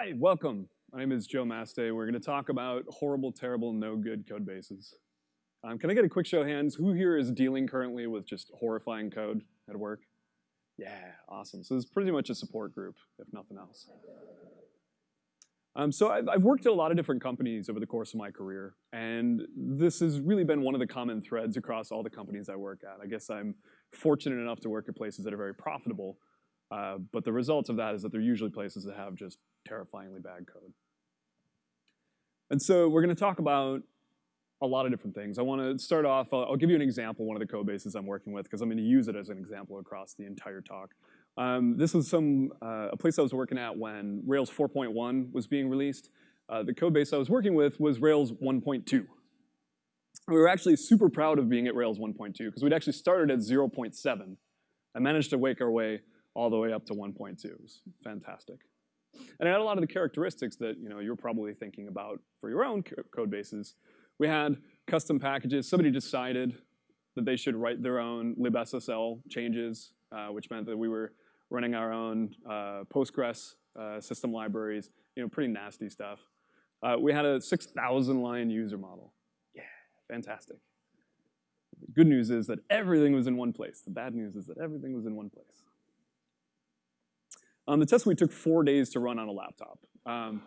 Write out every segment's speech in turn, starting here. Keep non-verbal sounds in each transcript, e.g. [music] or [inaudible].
Hi, welcome. My name is Joe Mastey. We're going to talk about horrible, terrible, no good code bases. Um, can I get a quick show of hands? Who here is dealing currently with just horrifying code at work? Yeah, awesome. So this is pretty much a support group, if nothing else. Um, so I've, I've, worked at a lot of different companies over the course of my career, and this has really been one of the common threads across all the companies I work at. I guess I'm fortunate enough to work at places that are very profitable, uh, but the result of that is that they're usually places that have just terrifyingly bad code. And so we're going to talk about a lot of different things. I want to start off, I'll, I'll give you an example, one of the code bases I'm working with, because I'm going to use it as an example across the entire talk. Um, this was some uh, a place I was working at when Rails 4.1 was being released. Uh, the code base I was working with was Rails 1.2. We were actually super proud of being at Rails 1.2 because we'd actually started at 0.7 and managed to wake our way all the way up to 1.2. It was fantastic. And it had a lot of the characteristics that you know, you're probably thinking about for your own code bases. We had custom packages. Somebody decided that they should write their own libSSL changes, uh, which meant that we were running our own uh, Postgres uh, system libraries, you know, pretty nasty stuff. Uh, we had a 6,000 line user model. Yeah, fantastic. The good news is that everything was in one place. The bad news is that everything was in one place. Um, the test suite took four days to run on a laptop. Um,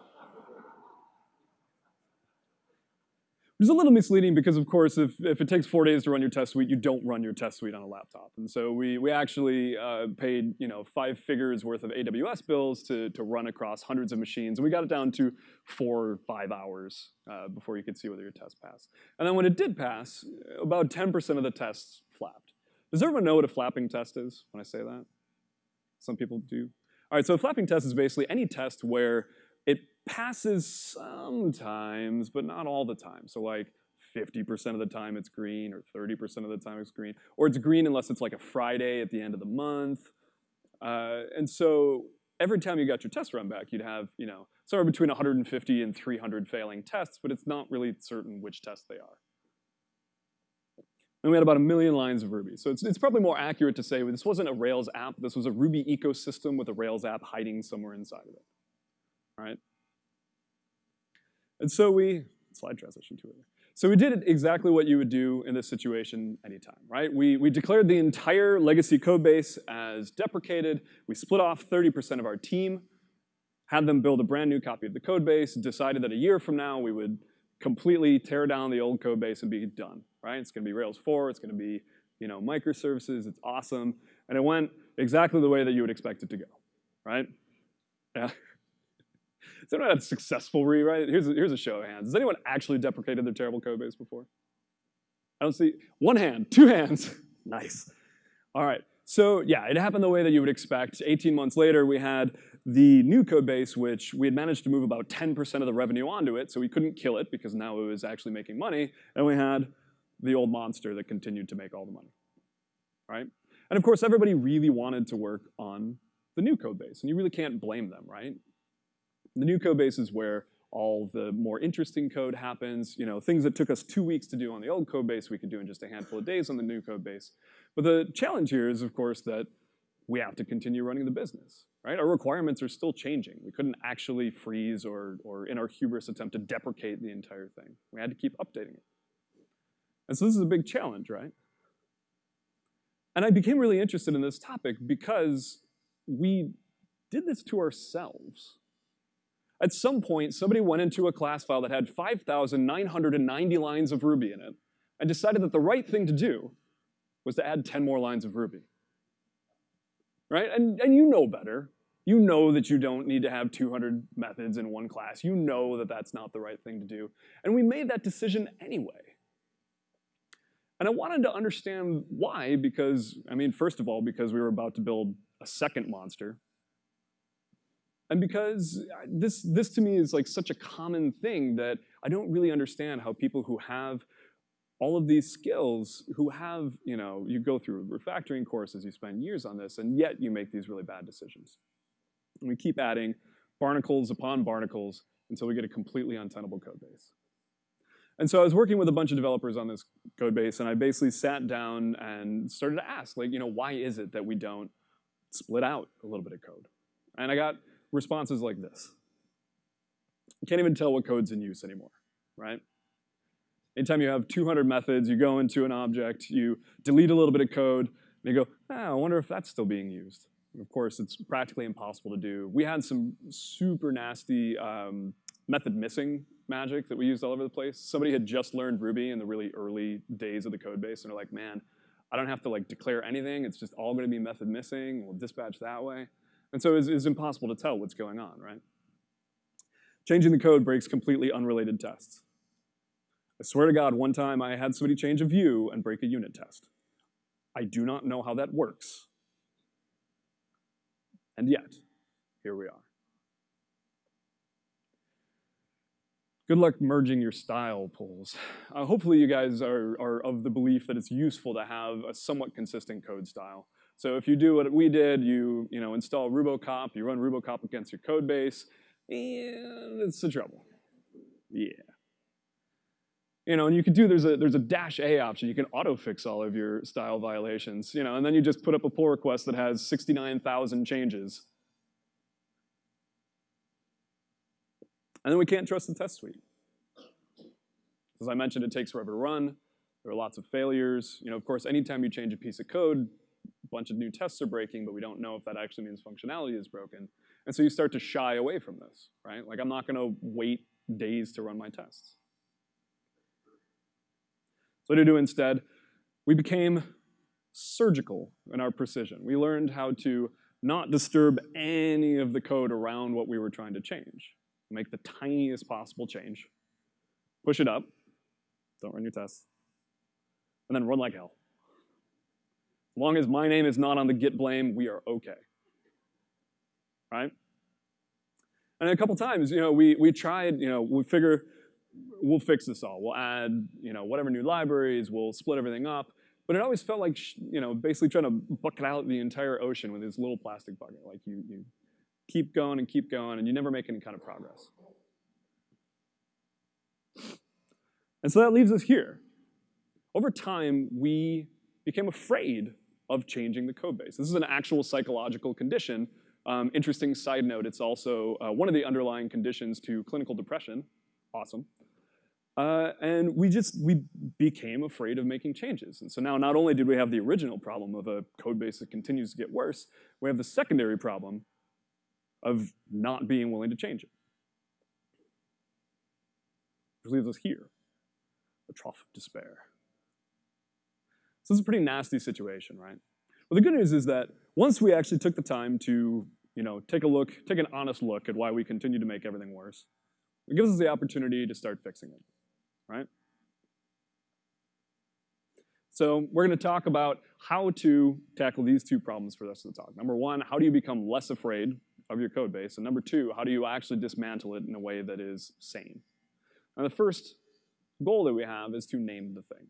which is a little misleading because, of course, if, if it takes four days to run your test suite, you don't run your test suite on a laptop. And so we, we actually uh, paid you know, five figures worth of AWS bills to, to run across hundreds of machines. And we got it down to four or five hours uh, before you could see whether your test passed. And then when it did pass, about 10% of the tests flapped. Does everyone know what a flapping test is when I say that? Some people do. All right, so a flapping test is basically any test where it passes sometimes, but not all the time. So like 50% of the time it's green, or 30% of the time it's green, or it's green unless it's like a Friday at the end of the month. Uh, and so every time you got your test run back, you'd have, you know, somewhere between 150 and 300 failing tests, but it's not really certain which tests they are. And we had about a million lines of Ruby. So it's, it's probably more accurate to say this wasn't a Rails app. This was a Ruby ecosystem with a Rails app hiding somewhere inside of it. All right? And so we, slide transition to it. So we did exactly what you would do in this situation anytime, right? We, we declared the entire legacy code base as deprecated. We split off 30% of our team, had them build a brand new copy of the code base, decided that a year from now we would completely tear down the old code base and be done right? It's gonna be Rails 4, it's gonna be you know, microservices, it's awesome. And it went exactly the way that you would expect it to go, right? Yeah. [laughs] Has anyone had a successful rewrite? Here's a, here's a show of hands. Has anyone actually deprecated their terrible code base before? I don't see, one hand, two hands. [laughs] nice. All right, so yeah, it happened the way that you would expect. 18 months later, we had the new code base, which we had managed to move about 10% of the revenue onto it, so we couldn't kill it because now it was actually making money, and we had the old monster that continued to make all the money, right? And of course, everybody really wanted to work on the new code base, and you really can't blame them, right? The new code base is where all the more interesting code happens. You know, things that took us two weeks to do on the old code base, we could do in just a handful of days on the new code base. But the challenge here is, of course, that we have to continue running the business, right? Our requirements are still changing. We couldn't actually freeze or, or in our hubris attempt to deprecate the entire thing. We had to keep updating it. And so this is a big challenge, right? And I became really interested in this topic because we did this to ourselves. At some point, somebody went into a class file that had 5,990 lines of Ruby in it and decided that the right thing to do was to add 10 more lines of Ruby. Right? And, and you know better. You know that you don't need to have 200 methods in one class. You know that that's not the right thing to do. And we made that decision anyway. And I wanted to understand why, because, I mean, first of all, because we were about to build a second monster. And because uh, this, this to me is like such a common thing that I don't really understand how people who have all of these skills, who have, you know, you go through refactoring courses, you spend years on this, and yet you make these really bad decisions. And we keep adding barnacles upon barnacles until we get a completely untenable code base. And so I was working with a bunch of developers on this code base, and I basically sat down and started to ask, like, you know, why is it that we don't split out a little bit of code? And I got responses like this. You can't even tell what code's in use anymore, right? Anytime you have 200 methods, you go into an object, you delete a little bit of code, and you go, ah, I wonder if that's still being used. And of course, it's practically impossible to do. We had some super nasty um, method missing magic that we used all over the place. Somebody had just learned Ruby in the really early days of the code base, and they're like, man, I don't have to like declare anything. It's just all going to be method missing. We'll dispatch that way. And so it's, it's impossible to tell what's going on, right? Changing the code breaks completely unrelated tests. I swear to God, one time I had somebody change a view and break a unit test. I do not know how that works. And yet, here we are. Good luck merging your style pools. Uh, hopefully you guys are, are of the belief that it's useful to have a somewhat consistent code style. So if you do what we did, you, you know, install Rubocop, you run Rubocop against your code base, and it's the trouble. Yeah. You know, and you can do, there's a, there's a dash A option. You can auto-fix all of your style violations, you know, and then you just put up a pull request that has 69,000 changes. And then we can't trust the test suite. As I mentioned, it takes forever to run. There are lots of failures. You know, of course, anytime you change a piece of code, a bunch of new tests are breaking, but we don't know if that actually means functionality is broken. And so you start to shy away from this, right? Like I'm not gonna wait days to run my tests. So what do we do instead? We became surgical in our precision. We learned how to not disturb any of the code around what we were trying to change. Make the tiniest possible change, push it up, don't run your tests, and then run like hell. As long as my name is not on the git blame, we are okay. Right? And a couple times, you know, we, we tried, you know, we figure we'll fix this all. We'll add, you know, whatever new libraries, we'll split everything up. But it always felt like, you know, basically trying to bucket out the entire ocean with this little plastic bucket. Like you, you keep going and keep going, and you never make any kind of progress. And so that leaves us here. Over time, we became afraid of changing the code base. This is an actual psychological condition. Um, interesting side note, it's also uh, one of the underlying conditions to clinical depression. Awesome. Uh, and we just, we became afraid of making changes. And so now not only did we have the original problem of a code base that continues to get worse, we have the secondary problem of not being willing to change it. Which leaves us here, the trough of despair. So this is a pretty nasty situation, right? Well, the good news is that once we actually took the time to, you know, take a look, take an honest look at why we continue to make everything worse, it gives us the opportunity to start fixing it, right? So we're going to talk about how to tackle these two problems for the rest of the talk. Number one, how do you become less afraid of your code base? And number two, how do you actually dismantle it in a way that is sane? And the first goal that we have is to name the thing.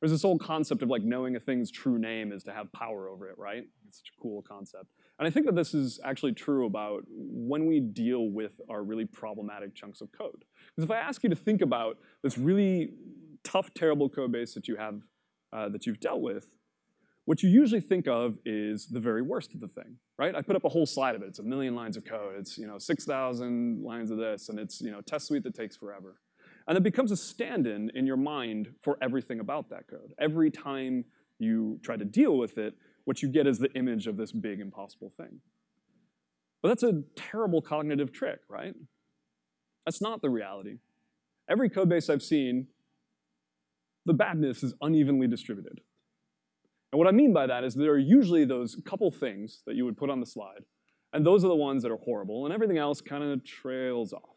There's this whole concept of like knowing a thing's true name is to have power over it, right? It's such a cool concept. And I think that this is actually true about when we deal with our really problematic chunks of code. Because if I ask you to think about this really tough, terrible code base that you have, uh, that you've dealt with, what you usually think of is the very worst of the thing, right? I put up a whole slide of it. It's a million lines of code. It's you know 6,000 lines of this, and it's you know test suite that takes forever. And it becomes a stand-in in your mind for everything about that code. Every time you try to deal with it, what you get is the image of this big impossible thing. But that's a terrible cognitive trick, right? That's not the reality. Every code base I've seen, the badness is unevenly distributed. And what I mean by that is there are usually those couple things that you would put on the slide, and those are the ones that are horrible, and everything else kind of trails off.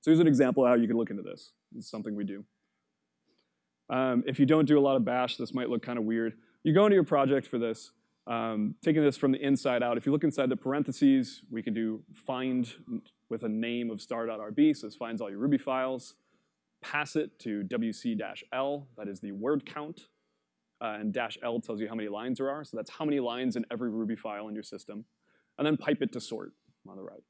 So here's an example of how you can look into this. It's something we do. Um, if you don't do a lot of bash, this might look kind of weird. You go into your project for this, um, taking this from the inside out. If you look inside the parentheses, we can do find with a name of star.rb, so this finds all your Ruby files. Pass it to wc-l, that is the word count. Uh, and dash L tells you how many lines there are, so that's how many lines in every Ruby file in your system. And then pipe it to sort on the right.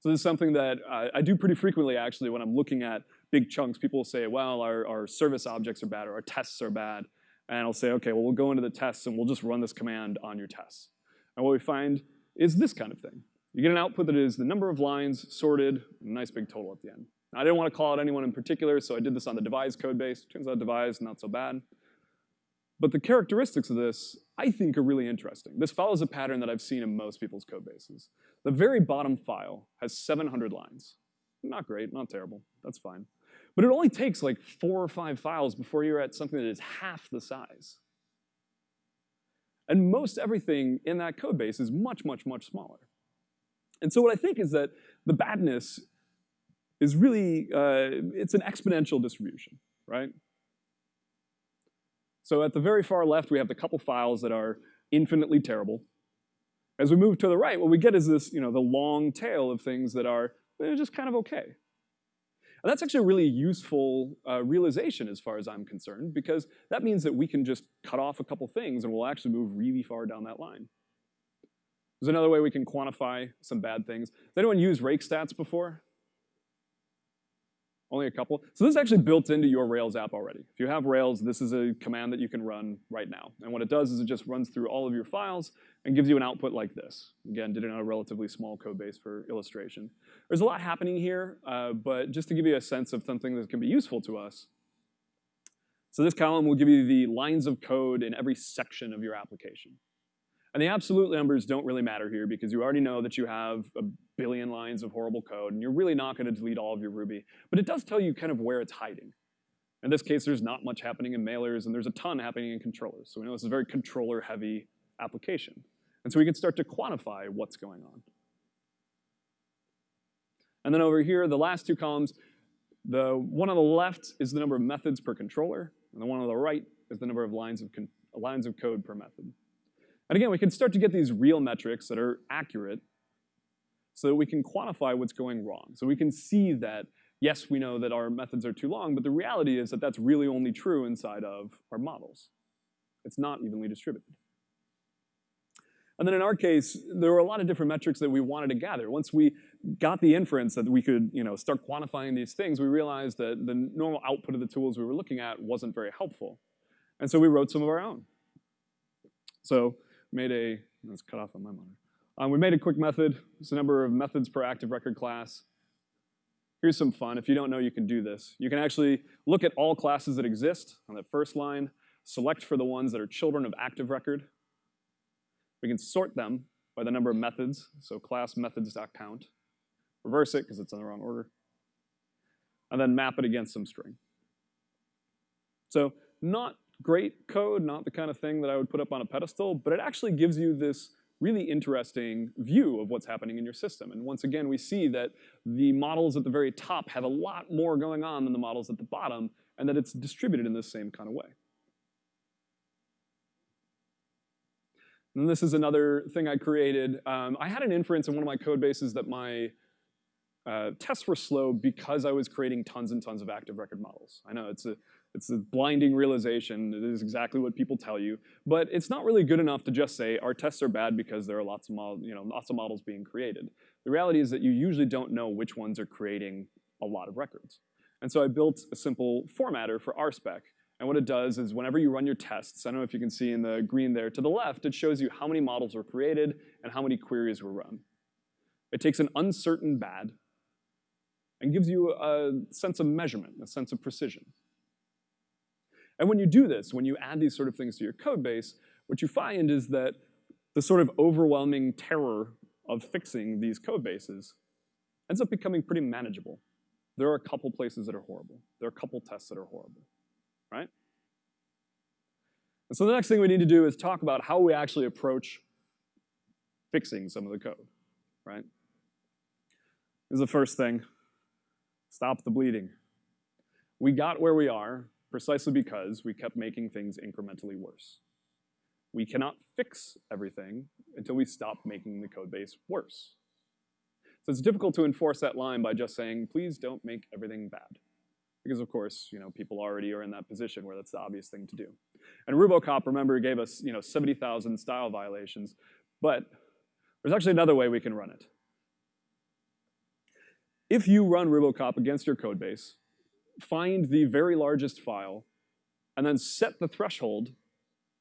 So this is something that uh, I do pretty frequently actually when I'm looking at big chunks. People say, well, our, our service objects are bad or our tests are bad. And I'll say, okay, well, we'll go into the tests and we'll just run this command on your tests. And what we find is this kind of thing. You get an output that is the number of lines sorted, a nice big total at the end. I didn't want to call out anyone in particular, so I did this on the devise code base. Turns out devise, not so bad. But the characteristics of this, I think, are really interesting. This follows a pattern that I've seen in most people's code bases. The very bottom file has 700 lines. Not great, not terrible, that's fine. But it only takes like four or five files before you're at something that is half the size. And most everything in that code base is much, much, much smaller. And so what I think is that the badness is really, uh, it's an exponential distribution, right? So at the very far left, we have the couple files that are infinitely terrible. As we move to the right, what we get is this, you know, the long tail of things that are just kind of okay. And that's actually a really useful uh, realization as far as I'm concerned, because that means that we can just cut off a couple things and we'll actually move really far down that line. There's another way we can quantify some bad things. Has anyone used rake stats before? Only a couple. So this is actually built into your Rails app already. If you have Rails, this is a command that you can run right now. And what it does is it just runs through all of your files and gives you an output like this. Again, did it on a relatively small code base for illustration. There's a lot happening here, uh, but just to give you a sense of something that can be useful to us. So this column will give you the lines of code in every section of your application. And the absolute numbers don't really matter here because you already know that you have a billion lines of horrible code and you're really not gonna delete all of your Ruby. But it does tell you kind of where it's hiding. In this case, there's not much happening in mailers and there's a ton happening in controllers. So we know this is a very controller heavy application. And so we can start to quantify what's going on. And then over here, the last two columns, the one on the left is the number of methods per controller, and the one on the right is the number of lines of, lines of code per method. And again, we can start to get these real metrics that are accurate so that we can quantify what's going wrong. So we can see that, yes, we know that our methods are too long, but the reality is that that's really only true inside of our models. It's not evenly distributed. And then in our case, there were a lot of different metrics that we wanted to gather. Once we got the inference that we could you know, start quantifying these things, we realized that the normal output of the tools we were looking at wasn't very helpful. And so we wrote some of our own. So made a, let's cut off on my monitor. Um, we made a quick method. It's the number of methods per active record class. Here's some fun. If you don't know, you can do this. You can actually look at all classes that exist on that first line, select for the ones that are children of active record. We can sort them by the number of methods, so class methods.count. Reverse it, because it's in the wrong order. And then map it against some string. So not great code, not the kind of thing that I would put up on a pedestal, but it actually gives you this really interesting view of what's happening in your system. And once again, we see that the models at the very top have a lot more going on than the models at the bottom, and that it's distributed in the same kind of way. And this is another thing I created. Um, I had an inference in one of my code bases that my uh, tests were slow because I was creating tons and tons of active record models. I know it's a it's a blinding realization. It is exactly what people tell you. But it's not really good enough to just say our tests are bad because there are lots of, you know, lots of models being created. The reality is that you usually don't know which ones are creating a lot of records. And so I built a simple formatter for RSpec. And what it does is whenever you run your tests, I don't know if you can see in the green there to the left, it shows you how many models were created and how many queries were run. It takes an uncertain bad and gives you a sense of measurement, a sense of precision. And when you do this, when you add these sort of things to your code base, what you find is that the sort of overwhelming terror of fixing these code bases ends up becoming pretty manageable. There are a couple places that are horrible. There are a couple tests that are horrible, right? And so the next thing we need to do is talk about how we actually approach fixing some of the code, right? This is the first thing. Stop the bleeding. We got where we are precisely because we kept making things incrementally worse. We cannot fix everything until we stop making the code base worse. So it's difficult to enforce that line by just saying, please don't make everything bad. Because of course, you know, people already are in that position where that's the obvious thing to do. And Rubocop, remember, gave us you know, 70,000 style violations, but there's actually another way we can run it. If you run Rubocop against your code base, find the very largest file, and then set the threshold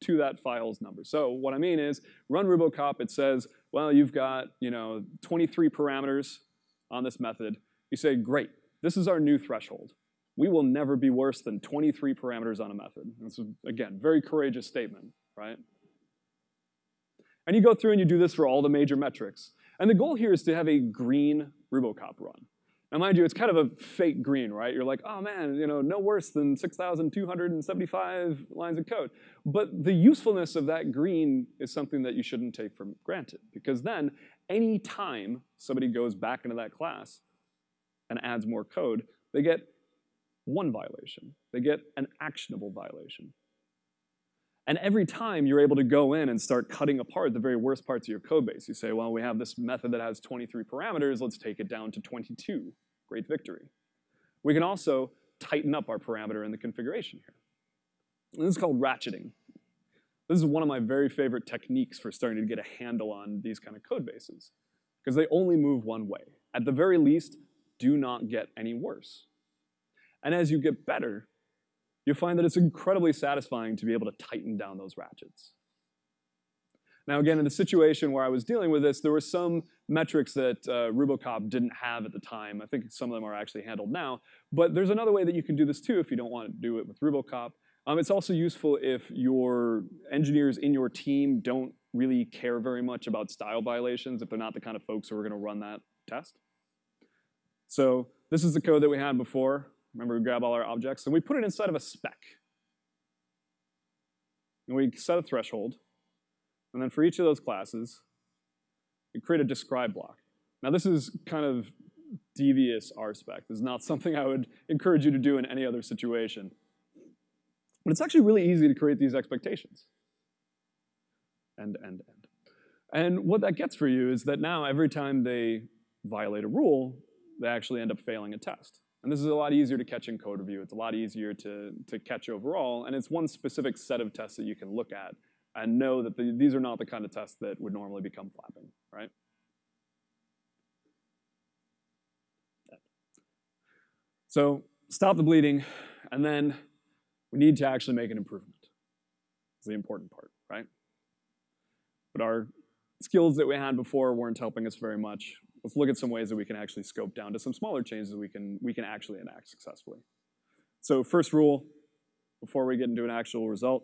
to that file's number. So what I mean is, run Rubocop, it says, well, you've got you know 23 parameters on this method. You say, great, this is our new threshold. We will never be worse than 23 parameters on a method. That's, again, very courageous statement, right? And you go through and you do this for all the major metrics. And the goal here is to have a green Rubocop run. Now, mind you, it's kind of a fake green, right? You're like, oh man, you know, no worse than 6,275 lines of code. But the usefulness of that green is something that you shouldn't take for granted, because then any time somebody goes back into that class and adds more code, they get one violation. They get an actionable violation. And every time you're able to go in and start cutting apart the very worst parts of your code base, you say, well, we have this method that has 23 parameters, let's take it down to 22. Great victory. We can also tighten up our parameter in the configuration here. And this is called ratcheting. This is one of my very favorite techniques for starting to get a handle on these kind of code bases, because they only move one way. At the very least, do not get any worse. And as you get better, you'll find that it's incredibly satisfying to be able to tighten down those ratchets. Now again, in the situation where I was dealing with this, there were some metrics that uh, Rubocop didn't have at the time. I think some of them are actually handled now. But there's another way that you can do this too if you don't want to do it with Rubocop. Um, it's also useful if your engineers in your team don't really care very much about style violations, if they're not the kind of folks who are going to run that test. So this is the code that we had before. Remember, we grab all our objects, and we put it inside of a spec. And we set a threshold. And then for each of those classes, we create a describe block. Now this is kind of devious RSpec. This is not something I would encourage you to do in any other situation. But it's actually really easy to create these expectations. End, end, end. And what that gets for you is that now every time they violate a rule, they actually end up failing a test. And this is a lot easier to catch in code review. It's a lot easier to, to catch overall, and it's one specific set of tests that you can look at and know that the, these are not the kind of tests that would normally become flapping, right? So stop the bleeding, and then we need to actually make an improvement. It's the important part, right? But our skills that we had before weren't helping us very much let's look at some ways that we can actually scope down to some smaller changes that we can, we can actually enact successfully. So first rule, before we get into an actual result,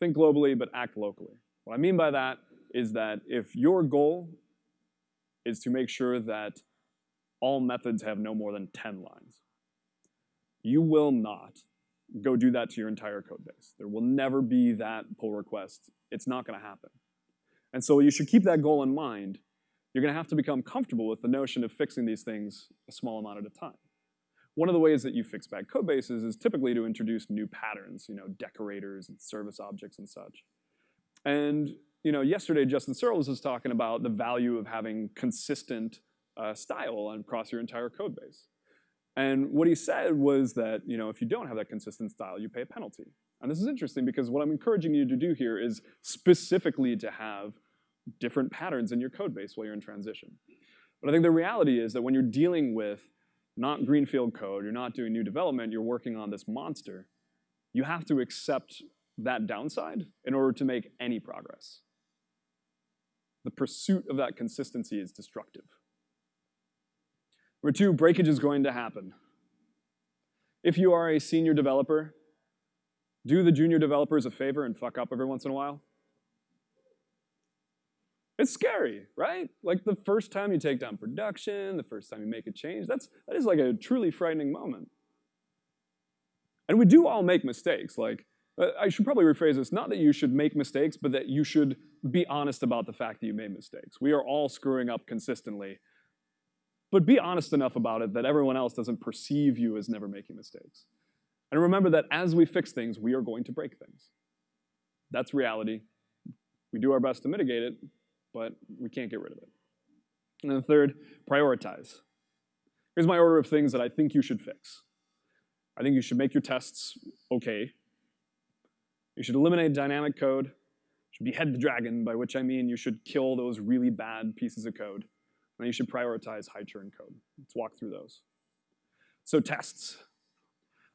think globally but act locally. What I mean by that is that if your goal is to make sure that all methods have no more than 10 lines, you will not go do that to your entire code base. There will never be that pull request. It's not gonna happen. And so you should keep that goal in mind you're going to have to become comfortable with the notion of fixing these things a small amount at a time. One of the ways that you fix bad code bases is typically to introduce new patterns, you know, decorators and service objects and such. And you know, yesterday Justin Searls was talking about the value of having consistent uh, style across your entire code base. And what he said was that you know, if you don't have that consistent style, you pay a penalty. And this is interesting because what I'm encouraging you to do here is specifically to have different patterns in your code base while you're in transition. But I think the reality is that when you're dealing with not greenfield code, you're not doing new development, you're working on this monster, you have to accept that downside in order to make any progress. The pursuit of that consistency is destructive. Number two, breakage is going to happen. If you are a senior developer, do the junior developers a favor and fuck up every once in a while. It's scary, right? Like the first time you take down production, the first time you make a change, that's, that is like a truly frightening moment. And we do all make mistakes. Like, uh, I should probably rephrase this, not that you should make mistakes, but that you should be honest about the fact that you made mistakes. We are all screwing up consistently. But be honest enough about it that everyone else doesn't perceive you as never making mistakes. And remember that as we fix things, we are going to break things. That's reality. We do our best to mitigate it, but we can't get rid of it. And then third, prioritize. Here's my order of things that I think you should fix. I think you should make your tests okay. You should eliminate dynamic code. You should behead the dragon, by which I mean you should kill those really bad pieces of code. And you should prioritize high churn code. Let's walk through those. So tests.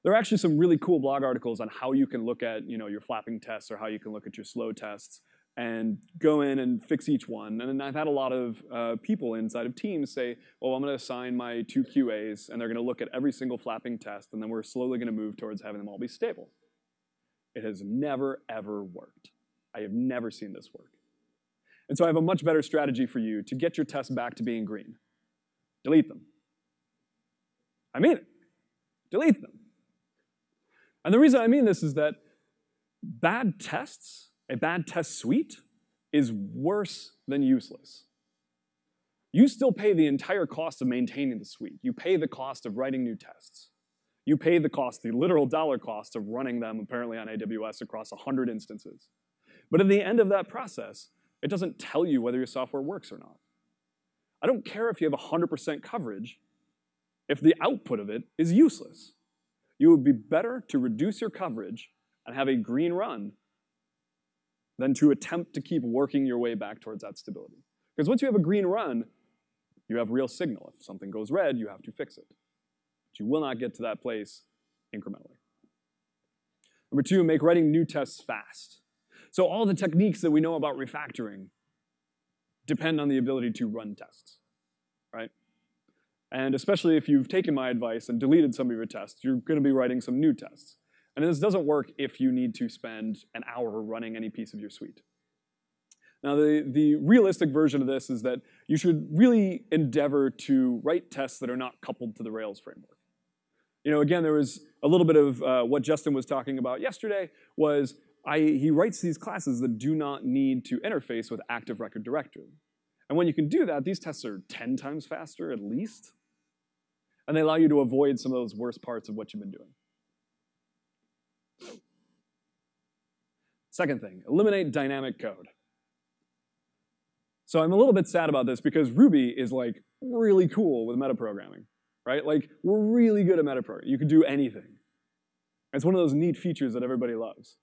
There are actually some really cool blog articles on how you can look at you know, your flapping tests or how you can look at your slow tests and go in and fix each one. And then I've had a lot of uh, people inside of teams say, well, I'm gonna assign my two QAs, and they're gonna look at every single flapping test, and then we're slowly gonna move towards having them all be stable. It has never, ever worked. I have never seen this work. And so I have a much better strategy for you to get your tests back to being green. Delete them. I mean it. Delete them. And the reason I mean this is that bad tests, a bad test suite, is worse than useless. You still pay the entire cost of maintaining the suite. You pay the cost of writing new tests. You pay the cost, the literal dollar cost of running them apparently on AWS across 100 instances. But at the end of that process, it doesn't tell you whether your software works or not. I don't care if you have 100% coverage if the output of it is useless. You would be better to reduce your coverage and have a green run than to attempt to keep working your way back towards that stability. Because once you have a green run, you have real signal. If something goes red, you have to fix it. But you will not get to that place incrementally. Number two, make writing new tests fast. So all the techniques that we know about refactoring depend on the ability to run tests, right? And especially if you've taken my advice and deleted some of your tests, you're gonna be writing some new tests. And this doesn't work if you need to spend an hour running any piece of your suite. Now, the, the realistic version of this is that you should really endeavor to write tests that are not coupled to the Rails framework. You know, again, there was a little bit of uh, what Justin was talking about yesterday was I, he writes these classes that do not need to interface with active record directory. And when you can do that, these tests are 10 times faster at least. And they allow you to avoid some of those worst parts of what you've been doing. Second thing, eliminate dynamic code. So I'm a little bit sad about this because Ruby is like really cool with metaprogramming, right? Like we're really good at metaprogramming. You can do anything. It's one of those neat features that everybody loves.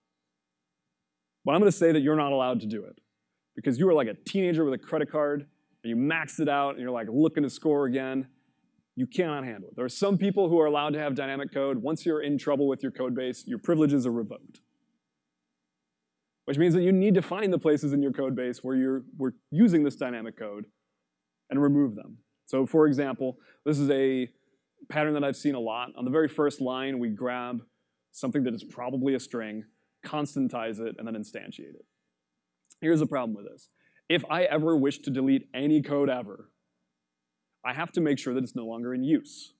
But I'm gonna say that you're not allowed to do it because you were like a teenager with a credit card and you maxed it out and you're like looking to score again. You cannot handle it. There are some people who are allowed to have dynamic code. Once you're in trouble with your code base, your privileges are revoked which means that you need to find the places in your code base where you're we're using this dynamic code and remove them. So for example, this is a pattern that I've seen a lot. On the very first line, we grab something that is probably a string, constantize it, and then instantiate it. Here's the problem with this. If I ever wish to delete any code ever, I have to make sure that it's no longer in use.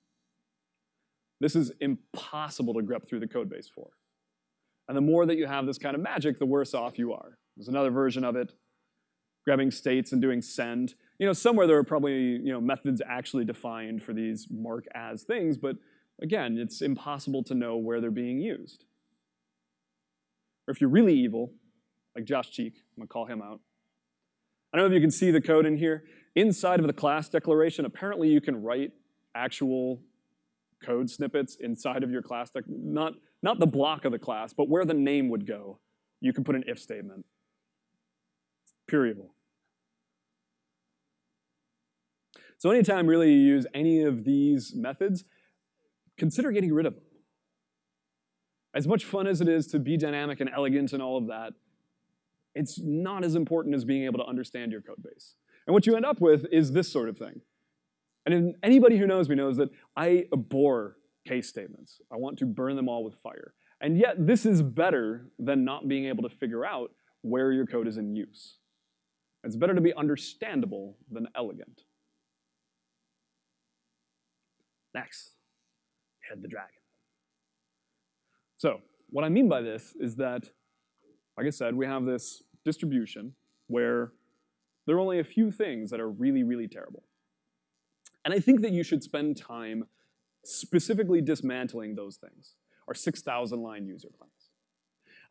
This is impossible to grep through the code base for. And the more that you have this kind of magic, the worse off you are. There's another version of it, grabbing states and doing send. You know, somewhere there are probably you know methods actually defined for these mark as things, but again, it's impossible to know where they're being used. Or if you're really evil, like Josh Cheek, I'm gonna call him out. I don't know if you can see the code in here. Inside of the class declaration, apparently you can write actual code snippets inside of your class, not not the block of the class, but where the name would go, you can put an if statement. Evil. So anytime really you use any of these methods, consider getting rid of them. As much fun as it is to be dynamic and elegant and all of that, it's not as important as being able to understand your code base. And what you end up with is this sort of thing. And anybody who knows me knows that I abhor case statements. I want to burn them all with fire. And yet this is better than not being able to figure out where your code is in use. It's better to be understandable than elegant. Next, head the dragon. So what I mean by this is that, like I said, we have this distribution where there are only a few things that are really, really terrible. And I think that you should spend time specifically dismantling those things, our 6,000 line user class.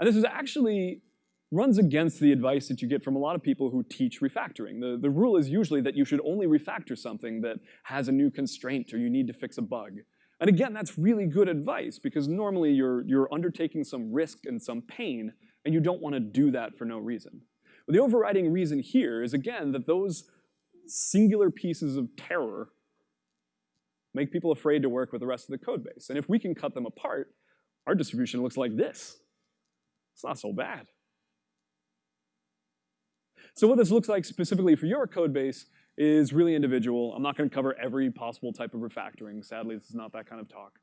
And this is actually runs against the advice that you get from a lot of people who teach refactoring. The, the rule is usually that you should only refactor something that has a new constraint or you need to fix a bug. And again, that's really good advice because normally you're, you're undertaking some risk and some pain and you don't want to do that for no reason. But the overriding reason here is again that those singular pieces of terror make people afraid to work with the rest of the code base. And if we can cut them apart, our distribution looks like this. It's not so bad. So what this looks like specifically for your code base is really individual. I'm not going to cover every possible type of refactoring. Sadly, this is not that kind of talk.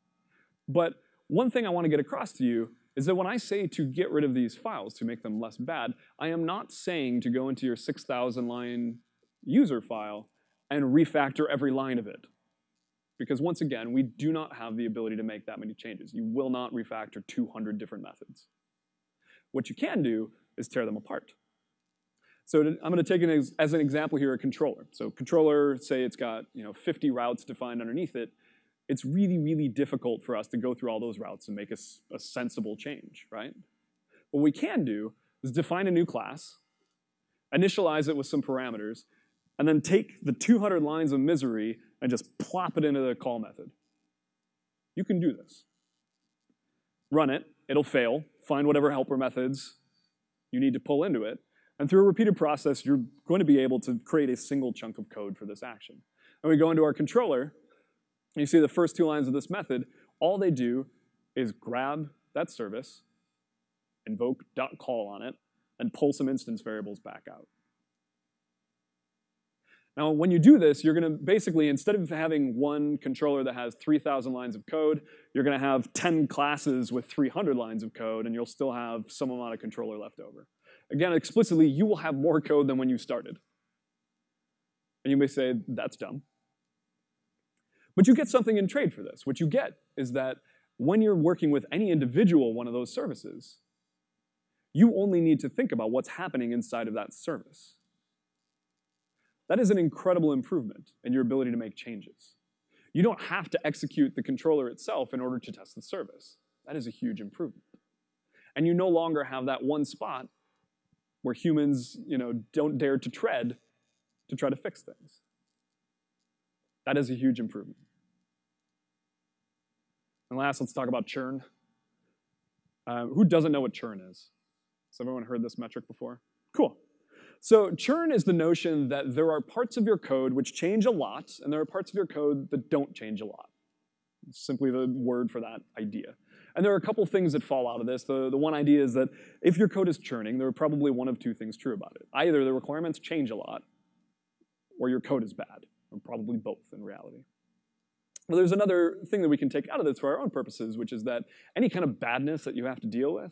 But one thing I want to get across to you is that when I say to get rid of these files to make them less bad, I am not saying to go into your 6,000 line user file and refactor every line of it. Because once again, we do not have the ability to make that many changes. You will not refactor 200 different methods. What you can do is tear them apart. So I'm going to take an as an example here a controller. So controller, say it's got you know 50 routes defined underneath it. It's really, really difficult for us to go through all those routes and make a, a sensible change, right? What we can do is define a new class, initialize it with some parameters, and then take the 200 lines of misery and just plop it into the call method. You can do this. Run it, it'll fail, find whatever helper methods you need to pull into it, and through a repeated process, you're going to be able to create a single chunk of code for this action. And we go into our controller, and you see the first two lines of this method, all they do is grab that service, invoke .call on it, and pull some instance variables back out. Now, when you do this, you're going to basically, instead of having one controller that has 3,000 lines of code, you're going to have 10 classes with 300 lines of code, and you'll still have some amount of controller left over. Again, explicitly, you will have more code than when you started. And you may say, that's dumb. But you get something in trade for this. What you get is that when you're working with any individual one of those services, you only need to think about what's happening inside of that service. That is an incredible improvement in your ability to make changes. You don't have to execute the controller itself in order to test the service. That is a huge improvement. And you no longer have that one spot where humans you know, don't dare to tread to try to fix things. That is a huge improvement. And last, let's talk about churn. Uh, who doesn't know what churn is? Has everyone heard this metric before? Cool. So churn is the notion that there are parts of your code which change a lot, and there are parts of your code that don't change a lot. It's simply the word for that idea. And there are a couple things that fall out of this. The, the one idea is that if your code is churning, there are probably one of two things true about it. Either the requirements change a lot, or your code is bad, or probably both in reality. Well, there's another thing that we can take out of this for our own purposes, which is that any kind of badness that you have to deal with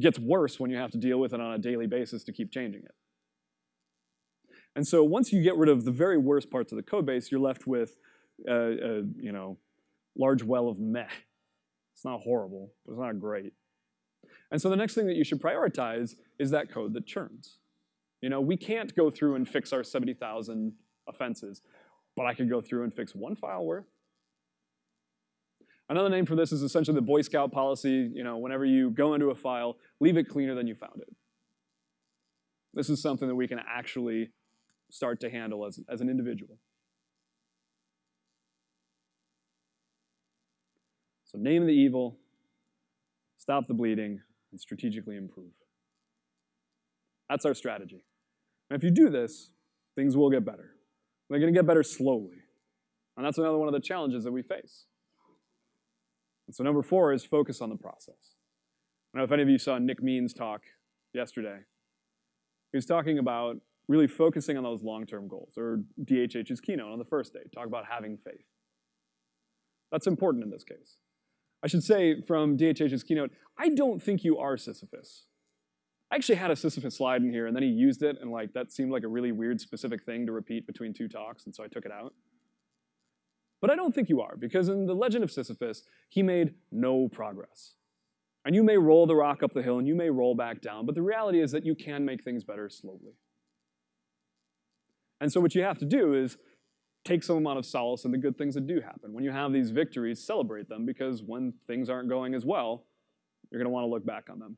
gets worse when you have to deal with it on a daily basis to keep changing it. And so once you get rid of the very worst parts of the code base, you're left with a, a you know, large well of meh. It's not horrible, but it's not great. And so the next thing that you should prioritize is that code that churns. You know, we can't go through and fix our 70,000 offenses, but I could go through and fix one file worth. Another name for this is essentially the Boy Scout policy. You know, whenever you go into a file, leave it cleaner than you found it. This is something that we can actually start to handle as, as an individual. So name the evil, stop the bleeding, and strategically improve. That's our strategy. And if you do this, things will get better. They're going to get better slowly. And that's another one of the challenges that we face. And so number four is focus on the process. I don't know if any of you saw Nick Means talk yesterday. He was talking about really focusing on those long-term goals, or DHH's keynote on the first day, talk about having faith. That's important in this case. I should say from DHH's keynote, I don't think you are Sisyphus. I actually had a Sisyphus slide in here, and then he used it, and like that seemed like a really weird specific thing to repeat between two talks, and so I took it out. But I don't think you are, because in the legend of Sisyphus, he made no progress. And you may roll the rock up the hill, and you may roll back down, but the reality is that you can make things better slowly. And so what you have to do is take some amount of solace in the good things that do happen. When you have these victories, celebrate them, because when things aren't going as well, you're going to want to look back on them.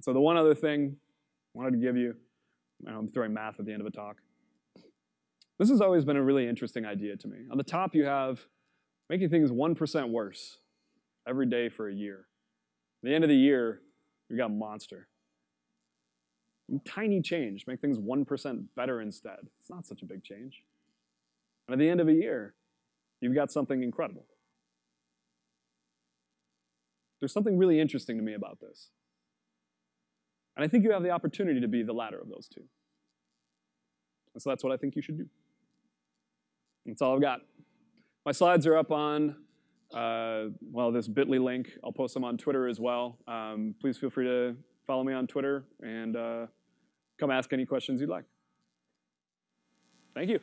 So the one other thing I wanted to give you, I'm throwing math at the end of a talk. This has always been a really interesting idea to me. On the top, you have making things 1% worse every day for a year. At the end of the year, you've got a monster. Tiny change, make things 1% better instead. It's not such a big change. And at the end of a year, you've got something incredible. There's something really interesting to me about this. And I think you have the opportunity to be the latter of those two. And so that's what I think you should do. That's all I've got. My slides are up on, uh, well, this bit.ly link. I'll post them on Twitter as well. Um, please feel free to follow me on Twitter and uh, come ask any questions you'd like. Thank you.